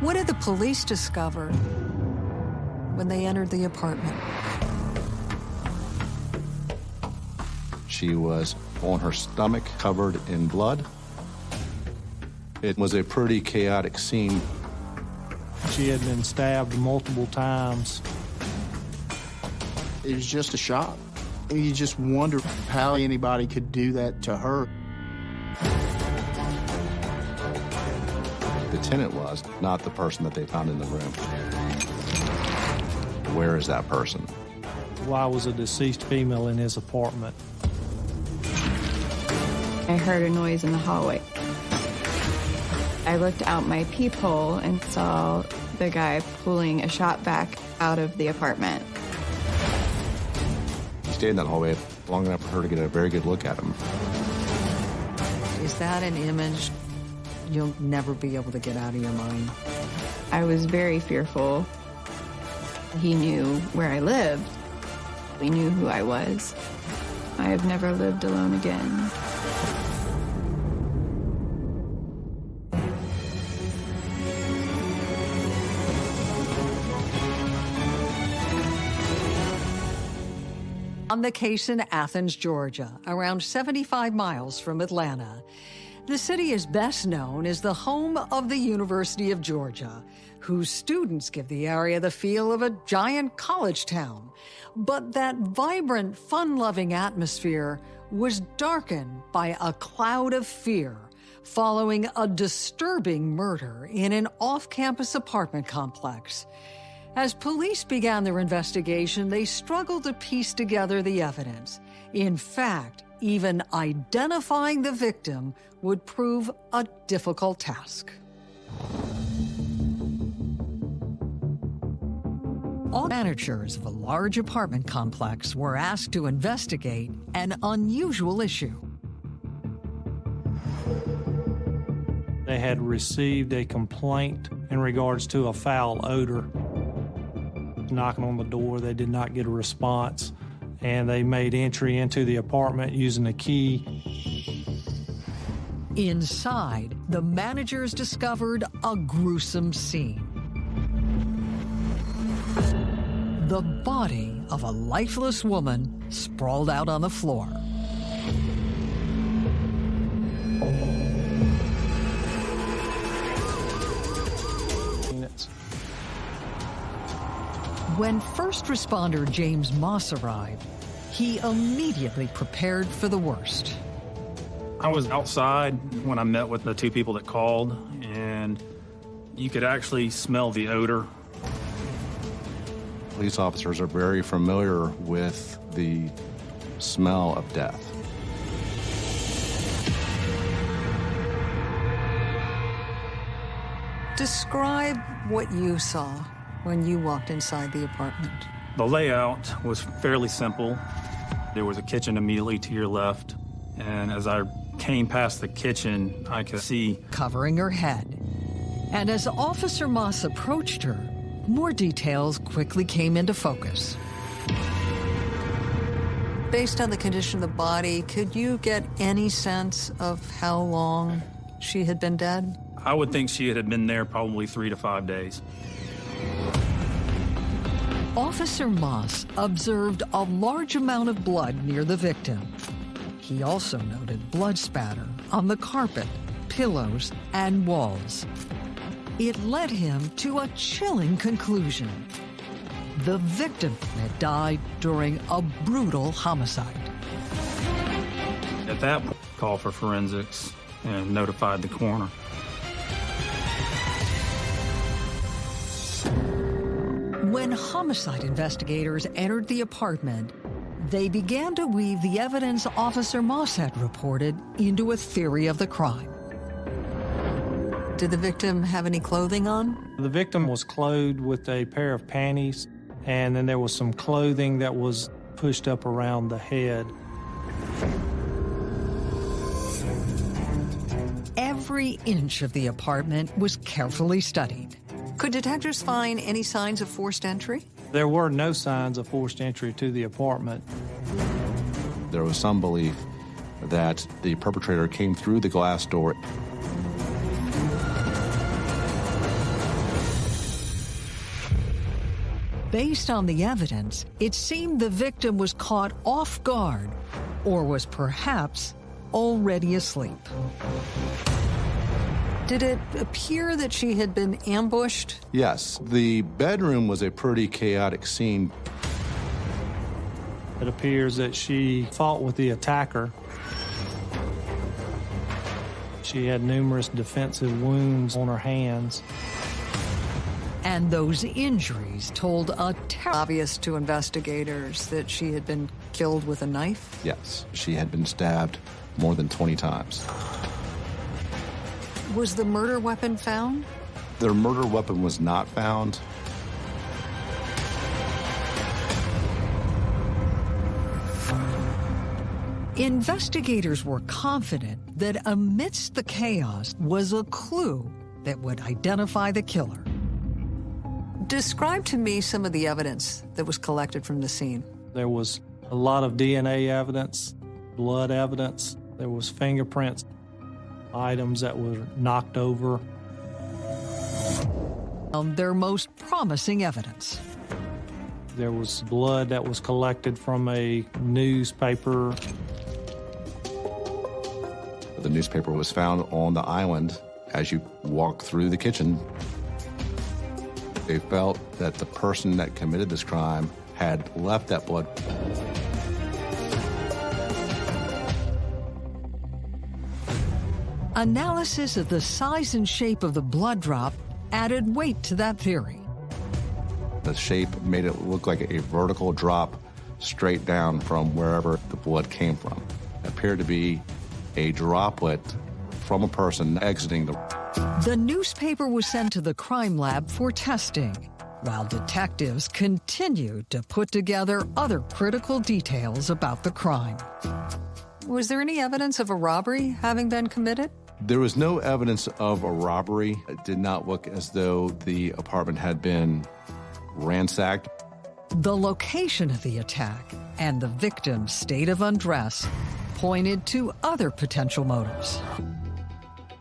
What did the police discover when they entered the apartment? She was on her stomach, covered in blood. It was a pretty chaotic scene. She had been stabbed multiple times. It was just a shock. You just wonder how anybody could do that to her. Tenant was, not the person that they found in the room. Where is that person? Why was a deceased female in his apartment? I heard a noise in the hallway. I looked out my peephole and saw the guy pulling a shot back out of the apartment. He stayed in that hallway long enough for her to get a very good look at him. Is that an image you'll never be able to get out of your mind? I was very fearful. He knew where I lived. He knew who I was. I have never lived alone again. On the case in Athens, Georgia, around 75 miles from Atlanta. The city is best known as the home of the University of Georgia, whose students give the area the feel of a giant college town. But that vibrant, fun-loving atmosphere was darkened by a cloud of fear following a disturbing murder in an off-campus apartment complex. As police began their investigation, they struggled to piece together the evidence. In fact, even identifying the victim would prove a difficult task. All managers of a large apartment complex were asked to investigate an unusual issue. They had received a complaint in regards to a foul odor. Knocking on the door, they did not get a response, and they made entry into the apartment using a key. Inside, the managers discovered a gruesome scene. The body of a lifeless woman sprawled out on the floor. When first responder James Moss arrived, he immediately prepared for the worst. I was outside when I met with the two people that called, and you could actually smell the odor. Police officers are very familiar with the smell of death. Describe what you saw when you walked inside the apartment. The layout was fairly simple. There was a kitchen immediately to your left, and as I came past the kitchen, I could see covering her head. And as Officer Moss approached her, more details quickly came into focus. Based on the condition of the body, could you get any sense of how long she had been dead? I would think she had been there probably three to five days. Officer Moss observed a large amount of blood near the victim. He also noted blood spatter on the carpet, pillows, and walls. It led him to a chilling conclusion. The victim had died during a brutal homicide. At that point, called for forensics and notified the coroner. When homicide investigators entered the apartment, they began to weave the evidence Officer Moss had reported into a theory of the crime. Did the victim have any clothing on? The victim was clothed with a pair of panties, and then there was some clothing that was pushed up around the head. Every inch of the apartment was carefully studied. Could detectives find any signs of forced entry? There were no signs of forced entry to the apartment. There was some belief that the perpetrator came through the glass door. Based on the evidence, it seemed the victim was caught off guard or was perhaps already asleep. Did it appear that she had been ambushed? Yes, the bedroom was a pretty chaotic scene. It appears that she fought with the attacker. She had numerous defensive wounds on her hands. And those injuries told a ter- obvious to investigators that she had been killed with a knife. Yes, she had been stabbed more than 20 times. Was the murder weapon found? Their murder weapon was not found. Investigators were confident that amidst the chaos was a clue that would identify the killer. Describe to me some of the evidence that was collected from the scene. There was a lot of DNA evidence, blood evidence, there was fingerprints, items that were knocked over. Um, their most promising evidence. There was blood that was collected from a newspaper. The newspaper was found on the island as you walk through the kitchen. They felt that the person that committed this crime had left that blood. Analysis of the size and shape of the blood drop added weight to that theory. The shape made it look like a vertical drop straight down from wherever the blood came from. It appeared to be a droplet from a person exiting the. The newspaper was sent to the crime lab for testing, while detectives continued to put together other critical details about the crime. Was there any evidence of a robbery having been committed? There was no evidence of a robbery. It did not look as though the apartment had been ransacked. The location of the attack and the victim's state of undress pointed to other potential motives.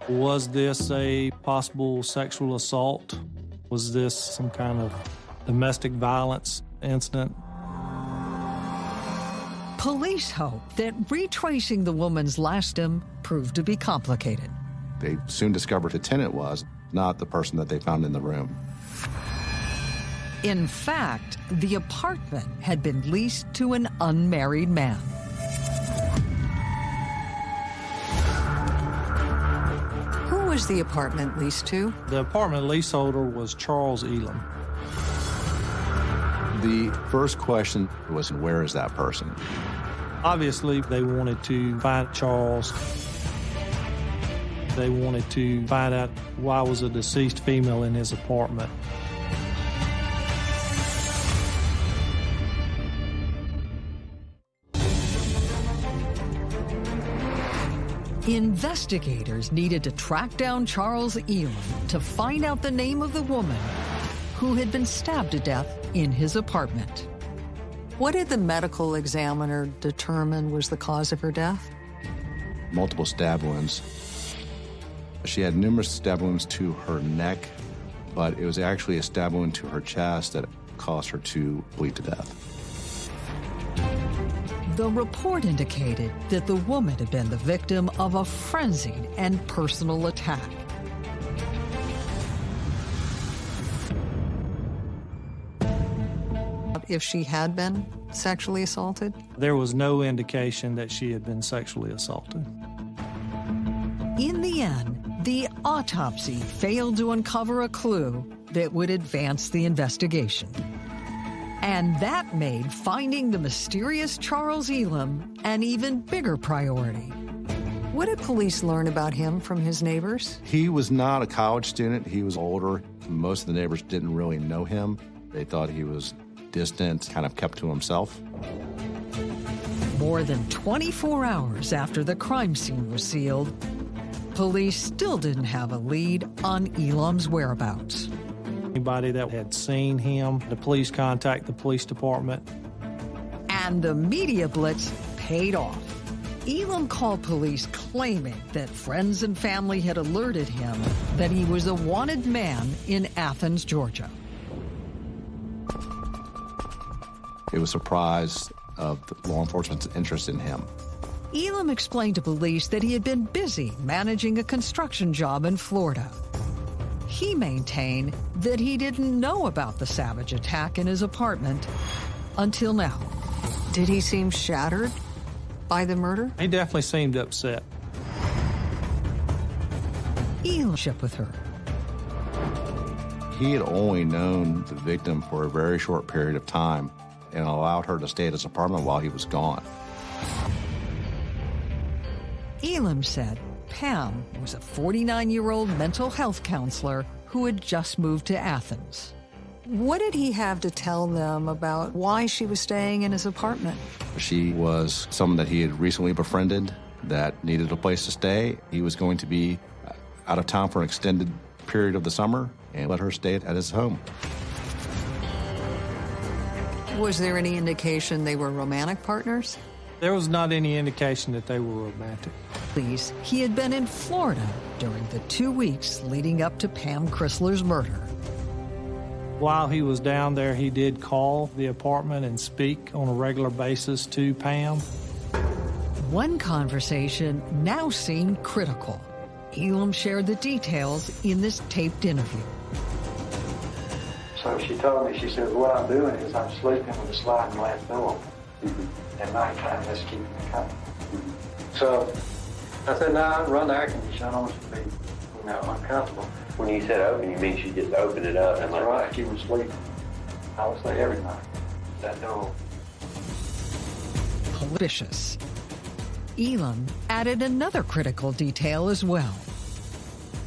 Was this a possible sexual assault? Was this some kind of domestic violence incident? Police hope that retracing the woman's last name proved to be complicated. They soon discovered the tenant was not the person that they found in the room. In fact, the apartment had been leased to an unmarried man. Who was the apartment leased to? The apartment leaseholder was Charles Elam. The first question was, where is that person? Obviously, they wanted to find Charles. They wanted to find out why was a deceased female in his apartment. Investigators needed to track down Charles Elam to find out the name of the woman who had been stabbed to death in his apartment. What did the medical examiner determine was the cause of her death? Multiple stab wounds. She had numerous stab wounds to her neck, but it was actually a stab wound to her chest that caused her to bleed to death. The report indicated that the woman had been the victim of a frenzied and personal attack. If she had been sexually assaulted? There was no indication that she had been sexually assaulted. In the end, the autopsy failed to uncover a clue that would advance the investigation. And that made finding the mysterious Charles Elam an even bigger priority. What did police learn about him from his neighbors? He was not a college student. He was older. Most of the neighbors didn't really know him. They thought he was distant, kind of kept to himself. More than 24 hours after the crime scene was sealed, police still didn't have a lead on Elam's whereabouts. Anybody that had seen him, the police contact the police department. And the media blitz paid off. Elam called police claiming that friends and family had alerted him that he was a wanted man in Athens, Georgia. It was surprised of the law enforcement's interest in him. Elam explained to police that he had been busy managing a construction job in Florida. He maintained that he didn't know about the savage attack in his apartment until now. Did he seem shattered by the murder? He definitely seemed upset. Elam ship with her. He had only known the victim for a very short period of time and allowed her to stay at his apartment while he was gone. Elam said Pam was a 49 year old mental health counselor who had just moved to Athens. What did he have to tell them about why she was staying in his apartment? She was someone that he had recently befriended that needed a place to stay. He was going to be uh, out of town for an extended period of the summer and let her stay at his home. Was there any indication they were romantic partners? There was not any indication that they were romantic. Please, he had been in Florida during the two weeks leading up to Pam Chrysler's murder. While he was down there, he did call the apartment and speak on a regular basis to Pam. One conversation now seemed critical. Elam shared the details in this taped interview. So she told me, she said, what I'm doing is I'm sleeping with a sliding glass door. At nighttime, that's keeping me company. Mm-hmm. So I said, no, I'd run the air conditioner. I don't want you to be, you know, uncomfortable. When you said open, you mean she just opened it up and That's like, right, she was sleeping. I was there every night. That door. Vicious. Elam added another critical detail as well.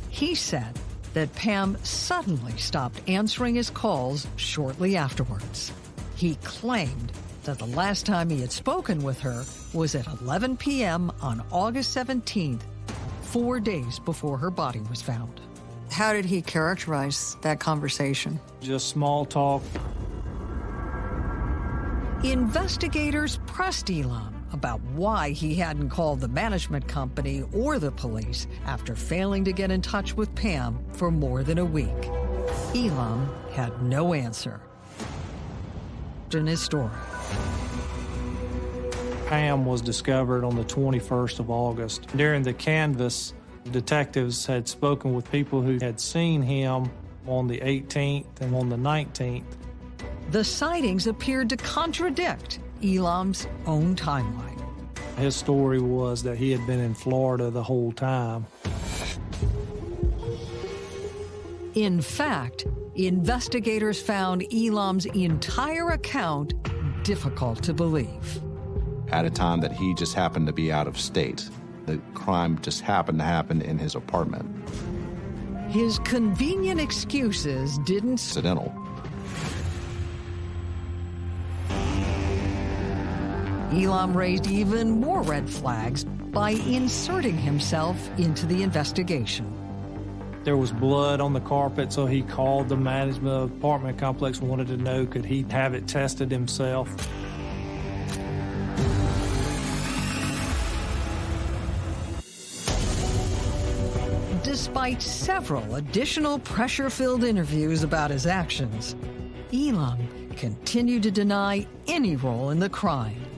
He said that Pam suddenly stopped answering his calls shortly afterwards. He claimed that the last time he had spoken with her was at 11 p.m. on August 17th, four days before her body was found. How did he characterize that conversation? Just small talk. Investigators pressed Elam about why he hadn't called the management company or the police after failing to get in touch with Pam for more than a week. Elam had no answer. In his story. Pam was discovered on the 21st of August. During the canvass, detectives had spoken with people who had seen him on the 18th and on the 19th. The sightings appeared to contradict Elam's own timeline. His story was that he had been in Florida the whole time. In fact, investigators found Elam's entire account difficult to believe. At a time that he just happened to be out of state, the crime just happened to happen in his apartment. His convenient excuses didn't Incidental. Elam raised even more red flags by inserting himself into the investigation. There was blood on the carpet, so he called the management of the apartment complex, and wanted to know could he have it tested himself. Despite several additional pressure filled interviews about his actions, Elam continued to deny any role in the crime.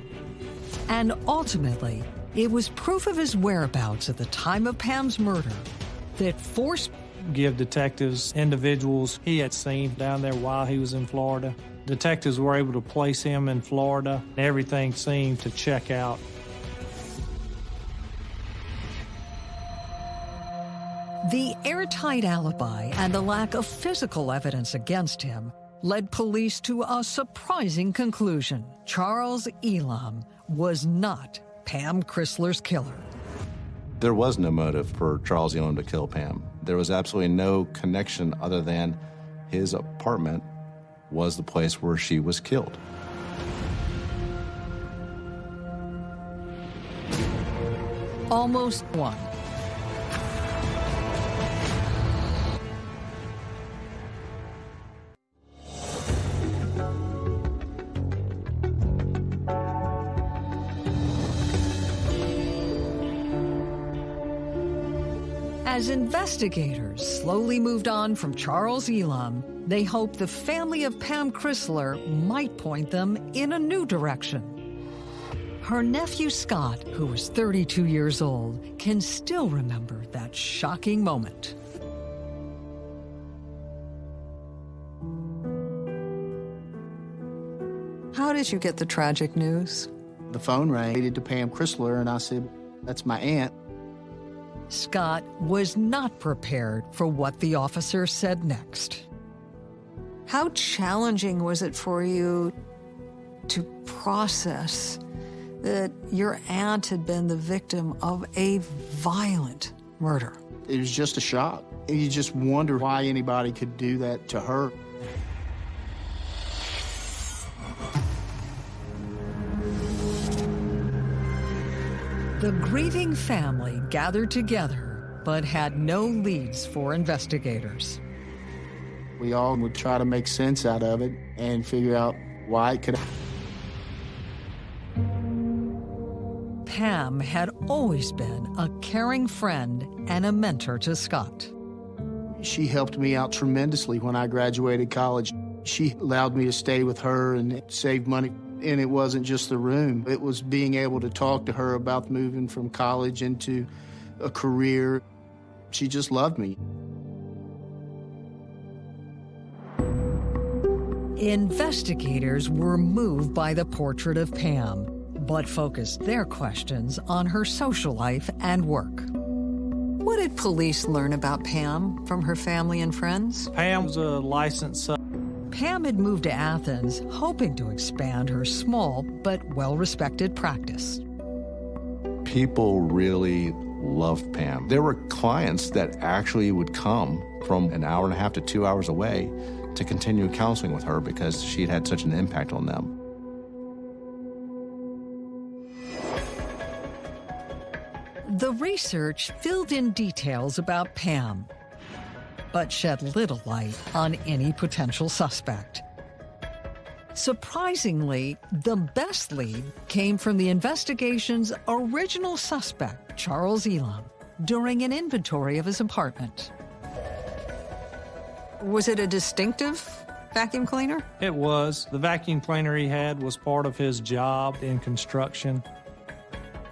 And ultimately, it was proof of his whereabouts at the time of Pam's murder that forced Give detectives individuals he had seen down there while he was in Florida. Detectives were able to place him in Florida. Everything seemed to check out. The airtight alibi and the lack of physical evidence against him led police to a surprising conclusion. Charles Elam was not Pam Chrysler's killer. There was no motive for Charles Elam to kill Pam. There was absolutely no connection other than his apartment was the place where she was killed. Almost one. As investigators slowly moved on from Charles Elam, they hoped the family of Pam Chrysler might point them in a new direction. Her nephew Scott, who was 32 years old, can still remember that shocking moment. How did you get the tragic news? The phone rang to Pam Chrysler, and I said, That's my aunt. Scott was not prepared for what the officer said next. How challenging was it for you to process that your aunt had been the victim of a violent murder? It was just a shock. You just wonder why anybody could do that to her. The grieving family gathered together, but had no leads for investigators. We all would try to make sense out of it and figure out why it could. Pam had always been a caring friend and a mentor to Scott. She helped me out tremendously when I graduated college. She allowed me to stay with her and save money. And it wasn't just the room, it was being able to talk to her about moving from college into a career. She just loved me. Investigators were moved by the portrait of Pam, but focused their questions on her social life and work. What did police learn about Pam from her family and friends? Pam was a licensed Pam had moved to Athens, hoping to expand her small but well respected practice. People really loved Pam. There were clients that actually would come from an hour and a half to two hours away to continue counseling with her because she had had such an impact on them. The research filled in details about Pam, but shed little light on any potential suspect. Surprisingly, the best lead came from the investigation's original suspect, Charles Elam, during an inventory of his apartment. Was it a distinctive vacuum cleaner? It was. The vacuum cleaner he had was part of his job in construction.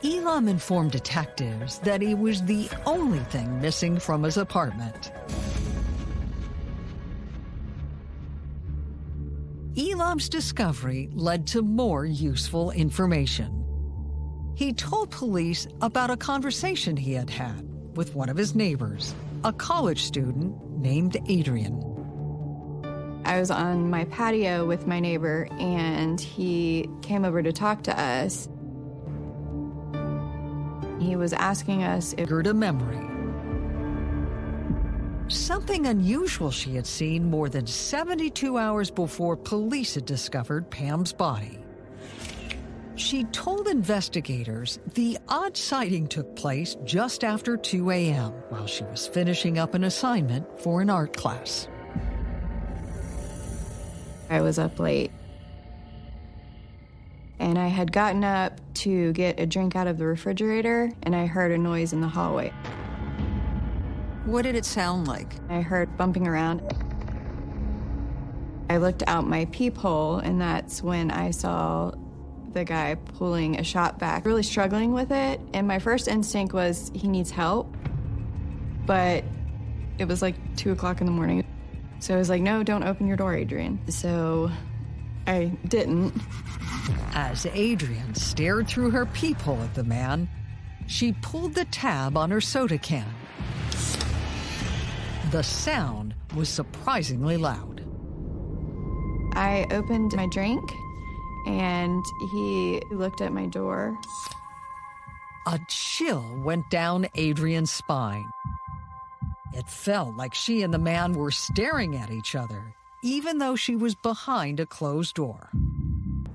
Elam informed detectives that he was the only thing missing from his apartment. Elam's discovery led to more useful information. He told police about a conversation he had had with one of his neighbors, a college student named Adrian. I was on my patio with my neighbor, and he came over to talk to us. He was asking us if Gerda memory. Something unusual she had seen more than 72 hours before police had discovered Pam's body. She told investigators the odd sighting took place just after 2 a.m. while she was finishing up an assignment for an art class. I was up late. And I had gotten up to get a drink out of the refrigerator, and I heard a noise in the hallway. What did it sound like? I heard bumping around. I looked out my peephole, and that's when I saw the guy pulling a shot back, really struggling with it. And my first instinct was he needs help. But it was like two o'clock in the morning. So I was like, no, don't open your door, Adrian. So I didn't. As Adrian stared through her peephole at the man, she pulled the tab on her soda can. The sound was surprisingly loud. I opened my drink and he looked at my door. A chill went down Adrian's spine. It felt like she and the man were staring at each other, even though she was behind a closed door.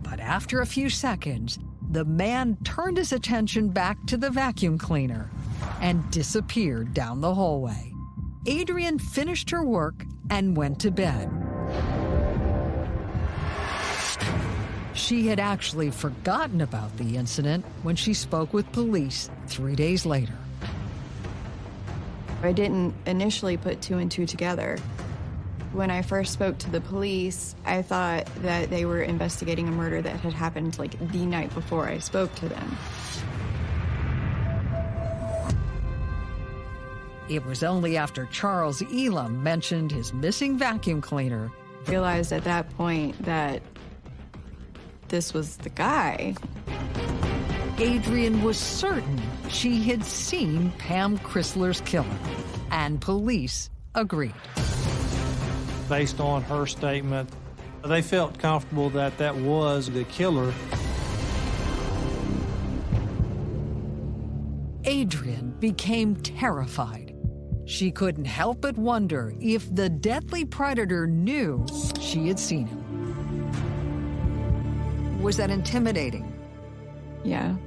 But after a few seconds, the man turned his attention back to the vacuum cleaner and disappeared down the hallway. Adrian finished her work and went to bed. She had actually forgotten about the incident when she spoke with police three days later. I I didn't initially put two and two together. When I first spoke to the police, I thought that they were investigating a murder that had happened like the night before I spoke to them. It was only after Charles Elam mentioned his missing vacuum cleaner. Realized at that point that this was the guy. Adrian was certain she had seen Pam Chrysler's killer, and police agreed. Based on her statement, they felt comfortable that that was the killer. Adrian became terrified. She couldn't help but wonder if the deadly predator knew she had seen him. Was that intimidating? Yeah.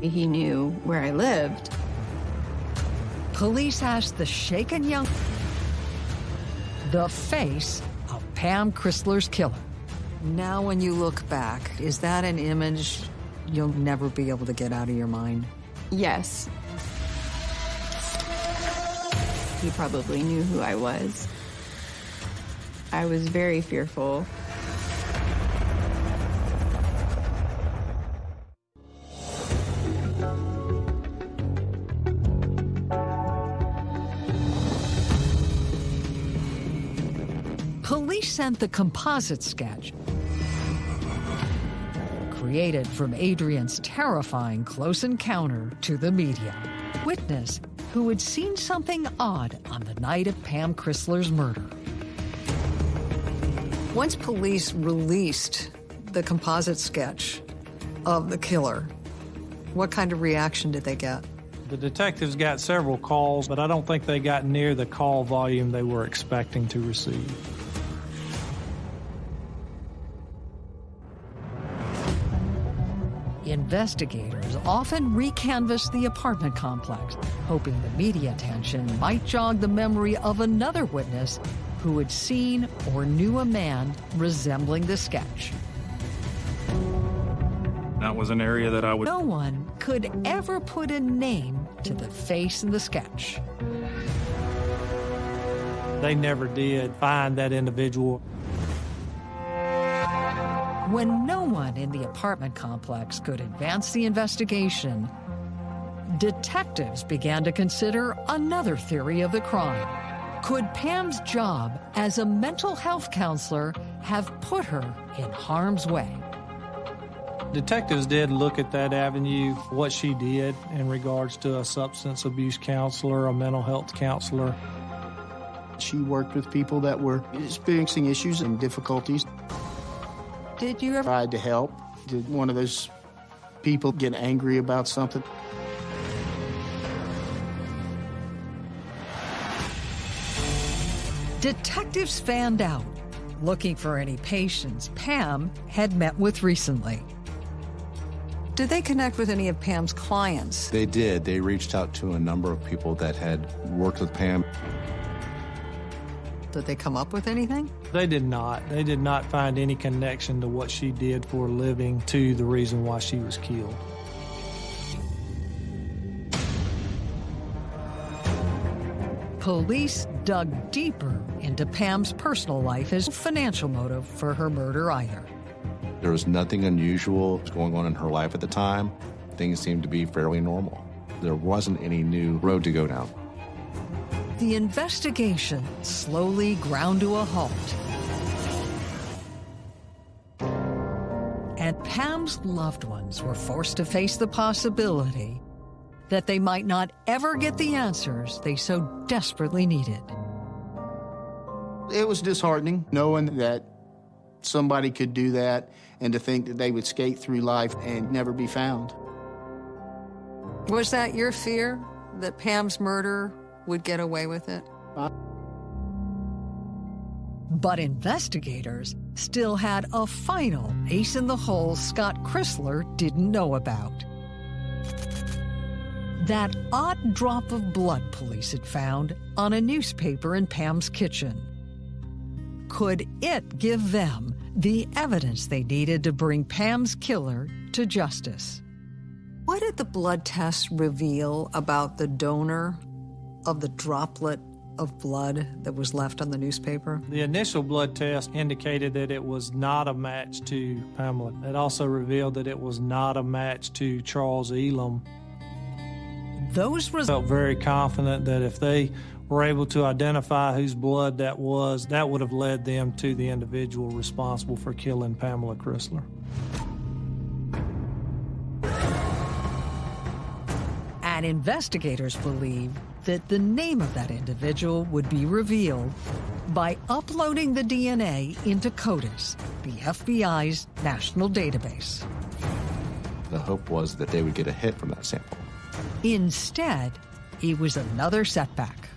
He knew where I lived. Police asked the shaken young the face of Pam Chrysler's killer. Now, when you look back, is that an image you'll never be able to get out of your mind? Yes. He probably knew who I was. I was very fearful. Police sent the composite sketch created from Adrian's terrifying close encounter to the media. Witness who had seen something odd on the night of Pam Chrysler's murder. Once police released the composite sketch of the killer, what kind of reaction did they get? The detectives got several calls, but I don't think they got near the call volume they were expecting to receive. Investigators often recanvass the apartment complex, hoping the media attention might jog the memory of another witness who had seen or knew a man resembling the sketch. That was an area that I would. No one could ever put a name to the face in the sketch. They never did find that individual. When no one in the apartment complex could advance the investigation, detectives began to consider another theory of the crime. Could Pam's job as a mental health counselor have put her in harm's way? Detectives did look at that avenue, what she did in regards to a substance abuse counselor, a mental health counselor. She worked with people that were experiencing issues and difficulties. Did you ever Tried to help. Did one of those people get angry about something? Detectives fanned out, looking for any patients Pam had met with recently. Did they connect with any of Pam's clients? They did. They reached out to a number of people that had worked with Pam. Did they come up with anything? They did not. They did not find any connection to what she did for a living to the reason why she was killed. Police dug deeper into Pam's personal life as a financial motive for her murder either. There was nothing unusual going on in her life at the time. Things seemed to be fairly normal. There wasn't any new road to go down. The investigation slowly ground to a halt. And Pam's loved ones were forced to face the possibility that they might not ever get the answers they so desperately needed. It was disheartening knowing that somebody could do that and to think that they would skate through life and never be found. Was that your fear that Pam's murder would get away with it? But investigators still had a final ace in the hole Scott Chrysler didn't know about. That odd drop of blood police had found on a newspaper in Pam's kitchen. Could it give them the evidence they needed to bring Pam's killer to justice? What did the blood tests reveal about the donor of the droplet of blood that was left on the newspaper? The initial blood test indicated that it was not a match to Pamela. It also revealed that it was not a match to Charles Elam. Those results felt very confident that if they were able to identify whose blood that was, that would have led them to the individual responsible for killing Pamela Chrysler. And investigators believe that the name of that individual would be revealed by uploading the DNA into CODIS, the FBI's national database. The hope was that they would get a hit from that sample. Instead, it was another setback.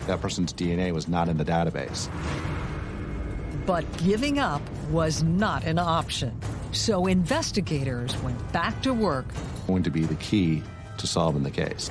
That person's DNA was not in the database. But giving up was not an option. So investigators went back to work. Going to be the key to solving the case.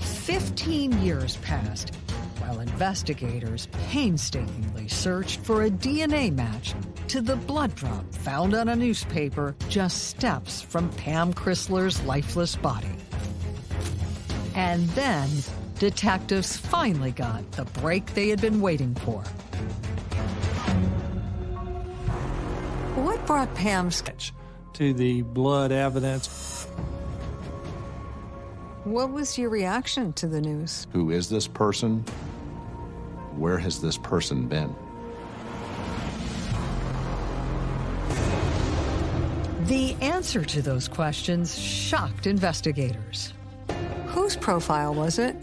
Fifteen years passed while investigators painstakingly searched for a DNA match to the blood drop found on a newspaper just steps from Pam Chrysler's lifeless body. And then detectives finally got the break they had been waiting for. What brought Pam's sketch to the blood evidence? What was your reaction to the news? Who is this person? Where has this person been? The answer to those questions shocked investigators. Whose profile was it?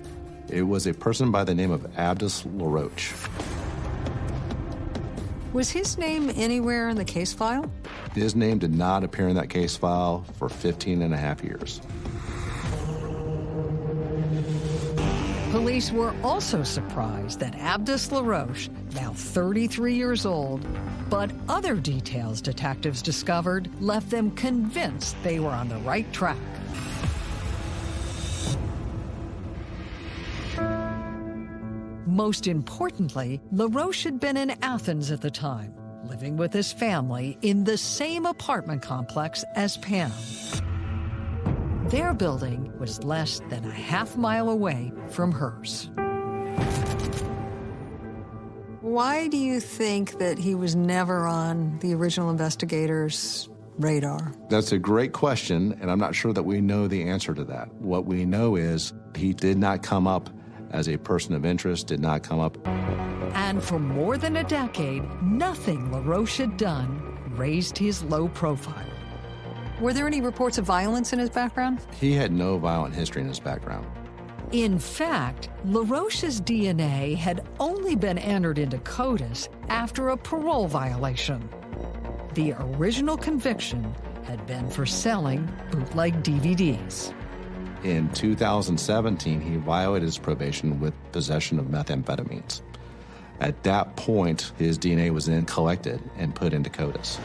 It was a person by the name of Abdus LaRoche. Was his name anywhere in the case file? His name did not appear in that case file for 15 and a half years. Police were also surprised that Abdus LaRoche, now 33 years old, but other details detectives discovered left them convinced they were on the right track. Most importantly, LaRoche had been in Athens at the time, living with his family in the same apartment complex as Pam. Their building was less than a half mile away from hers. Why do you think that he was never on the original investigators' radar? That's a great question, and I'm not sure that we know the answer to that. What we know is he did not come up as a person of interest, did not come up. And for more than a decade, nothing LaRoche had done raised his low profile. Were there any reports of violence in his background? He had no violent history in his background. In fact, LaRoche's DNA had only been entered into CODIS after a parole violation. The original conviction had been for selling bootleg DVDs. In 2017, he violated his probation with possession of methamphetamines. At that point, his DNA was then collected and put into CODIS.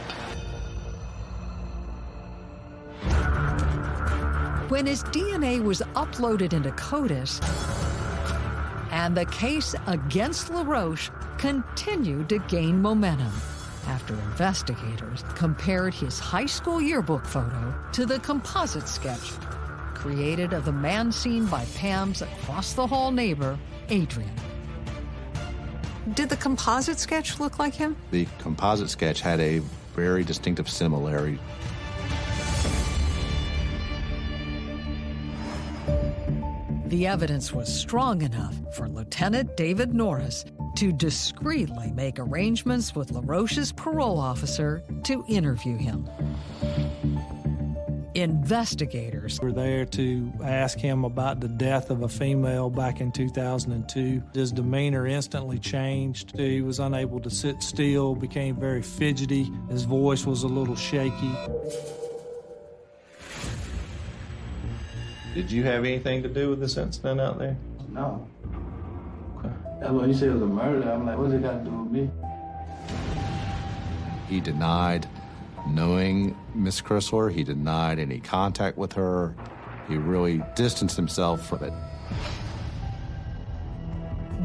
When his DNA was uploaded into CODIS, and the case against LaRoche continued to gain momentum after investigators compared his high school yearbook photo to the composite sketch created of the man seen by Pam's across the hall neighbor, Adrian. Did the composite sketch look like him? The composite sketch had a very distinctive similarity. The evidence was strong enough for Lieutenant David Norris to discreetly make arrangements with LaRoche's parole officer to interview him. Investigators were there to ask him about the death of a female back in 2002. His demeanor instantly changed. He was unable to sit still, became very fidgety. His voice was a little shaky. Did you have anything to do with this incident out there? No. Okay. That's what he said it was a murder. I'm like, what's it got to do with me? He denied knowing Miss Chrysler. He denied any contact with her. He really distanced himself from it.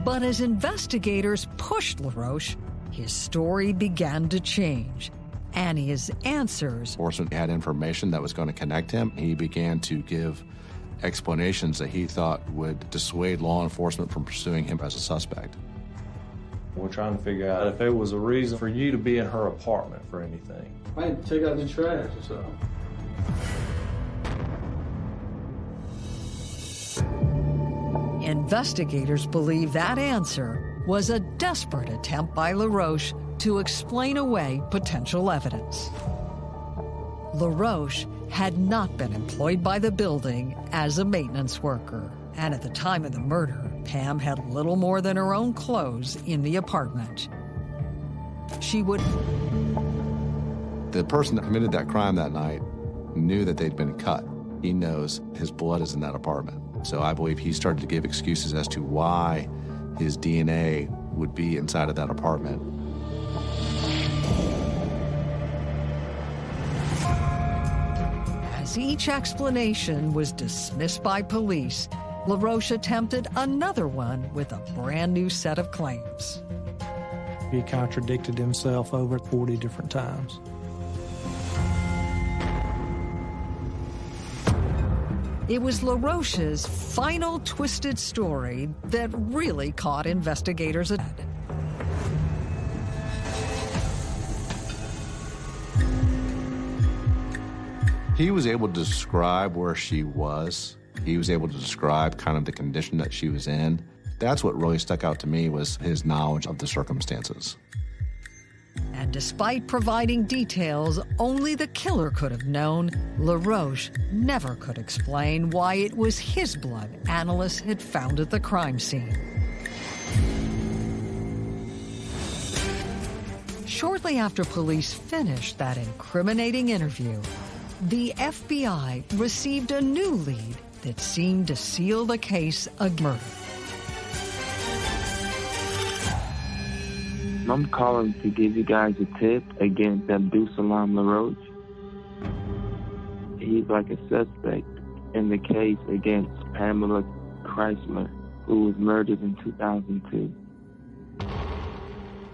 But as investigators pushed LaRoche, his story began to change. And his answers. Enforcement had information that was going to connect him. He began to give explanations that he thought would dissuade law enforcement from pursuing him as a suspect. We're trying to figure out if there was a reason for you to be in her apartment for anything. I had to take out the trash or something. Investigators believe that answer was a desperate attempt by LaRoche to explain away potential evidence. LaRoche had not been employed by the building as a maintenance worker, and at the time of the murder, Pam had little more than her own clothes in the apartment. She would. The person that committed that crime that night knew that they'd been cut. He knows his blood is in that apartment. So I believe he started to give excuses as to why his DNA would be inside of that apartment. As each explanation was dismissed by police, LaRoche attempted another one with a brand new set of claims. He contradicted himself over 40 different times. It was LaRoche's final twisted story that really caught investigators at He was able to describe where she was. He was able to describe kind of the condition that she was in. That's what really stuck out to me was his knowledge of the circumstances. And despite providing details only the killer could have known, LaRoche never could explain why it was his blood analysts had found at the crime scene. Shortly after police finished that incriminating interview, the FBI received a new lead that seemed to seal the case of murder. I'm calling to give you guys a tip against Abdul Salam LaRoche. He's like a suspect in the case against Pamela Chrysler, who was murdered in 2002.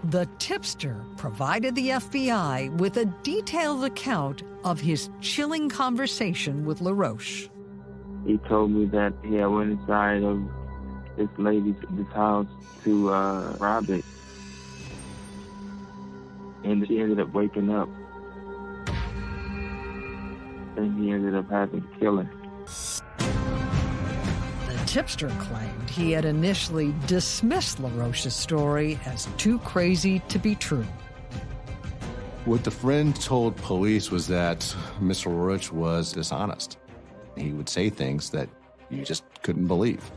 The tipster provided the FBI with a detailed account of his chilling conversation with LaRoche. He told me that he had went inside of this lady's this house to uh, rob it. And she ended up waking up. And he ended up having to kill her. The tipster claimed he had initially dismissed LaRoche's story as too crazy to be true. What the friend told police was that Mr. LaRoche was dishonest. He would say things that you just couldn't believe.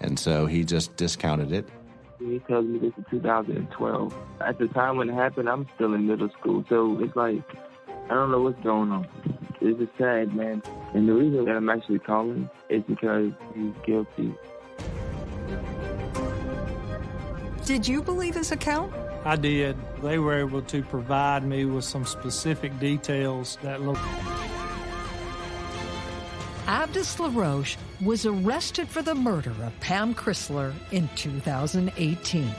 And so he just discounted it. He tells me this in 2012. At the time when it happened, I'm still in middle school. So it's like, I don't know what's going on. It's just sad, man. And the reason that I'm actually calling is because he's guilty. Did you believe his account? I did. They were able to provide me with some specific details that look. Abdus LaRoche was arrested for the murder of Pam Chrysler in 2018.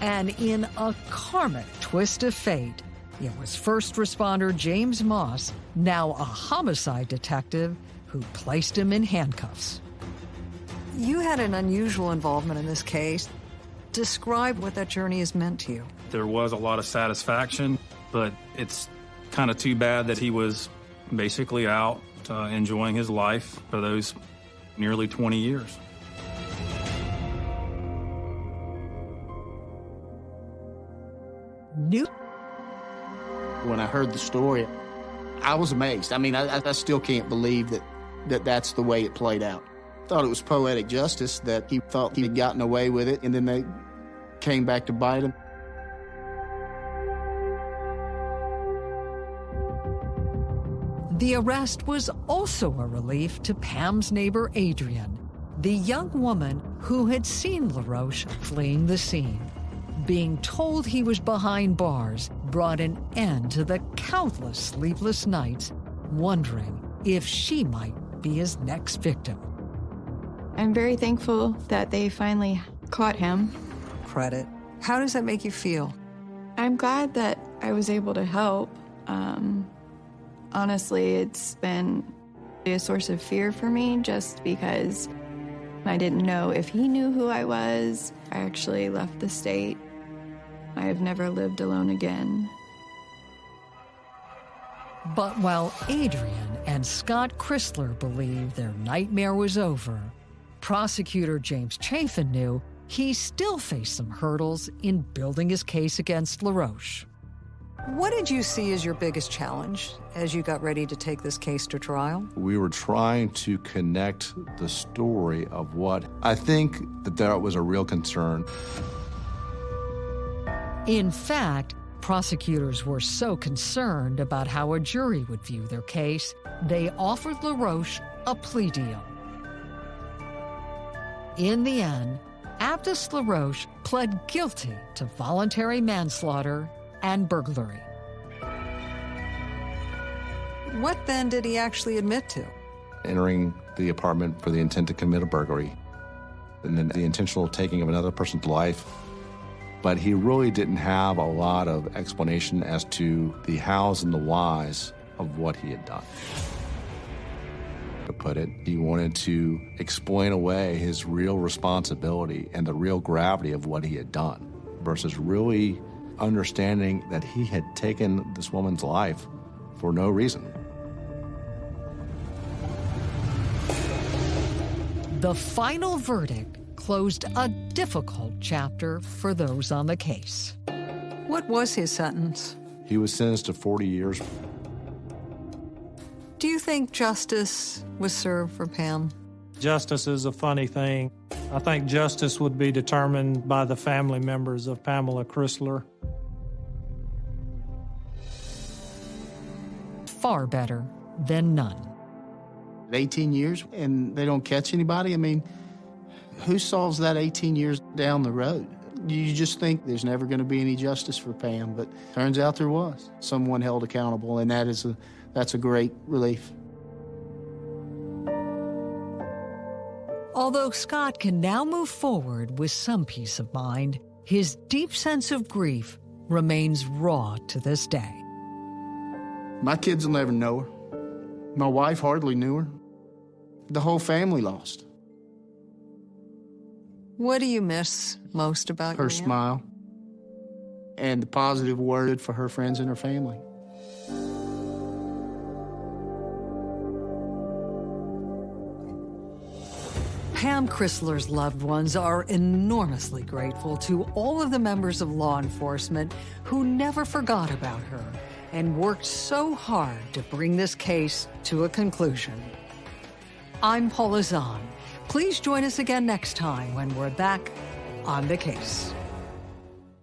And in a karmic twist of fate, it was first responder James Moss, now a homicide detective, who placed him in handcuffs. You had an unusual involvement in this case. Describe what that journey has meant to you. There was a lot of satisfaction, but it's kind of too bad that he was basically out uh, enjoying his life for those nearly 20 years. New. When I heard the story, I was amazed. I mean, I, I still can't believe that, that that's the way it played out. Thought it was poetic justice that he thought he had gotten away with it, and then they came back to bite him. The arrest was also a relief to Pam's neighbor Adrian, the young woman who had seen LaRoche fleeing the scene. Being told he was behind bars brought an end to the countless sleepless nights wondering if she might be his next victim. I'm very thankful that they finally caught him. Credit. How does that make you feel? I'm glad that I was able to help. Um, honestly, it's been a source of fear for me just because I didn't know if he knew who I was. I actually left the state. I have never lived alone again. But while Adrian and Scott Chrysler believed their nightmare was over, prosecutor James Chafin knew he still faced some hurdles in building his case against LaRoche. What did you see as your biggest challenge as you got ready to take this case to trial? We were trying to connect the story of what I think that that was a real concern. In fact, prosecutors were so concerned about how a jury would view their case, they offered LaRoche a plea deal. In the end, Abdus LaRoche pled guilty to voluntary manslaughter and burglary. What then did he actually admit to? Entering the apartment for the intent to commit a burglary, and then the intentional taking of another person's life. But he really didn't have a lot of explanation as to the hows and the whys of what he had done. To put it, he wanted to explain away his real responsibility and the real gravity of what he had done versus really understanding that he had taken this woman's life for no reason. The final verdict closed a difficult chapter for those on the case. What was his sentence? He was sentenced to 40 years. Do you think justice was served for Pam? Justice is a funny thing. I think justice would be determined by the family members of Pamela Chrysler. Far better than none. 18 years and they don't catch anybody? I mean, who solves that 18 years down the road? You just think there's never going to be any justice for Pam, but turns out there was. Someone held accountable, and that is a, that's a great relief. Although Scott can now move forward with some peace of mind, his deep sense of grief remains raw to this day. My kids will never know her. My wife hardly knew her. The whole family lost. What do you miss most about her your smile and the positive word for her friends and her family. Pam Chrysler's loved ones are enormously grateful to all of the members of law enforcement who never forgot about her and worked so hard to bring this case to a conclusion. I'm Paula Zahn. Please join us again next time when we're back on the case.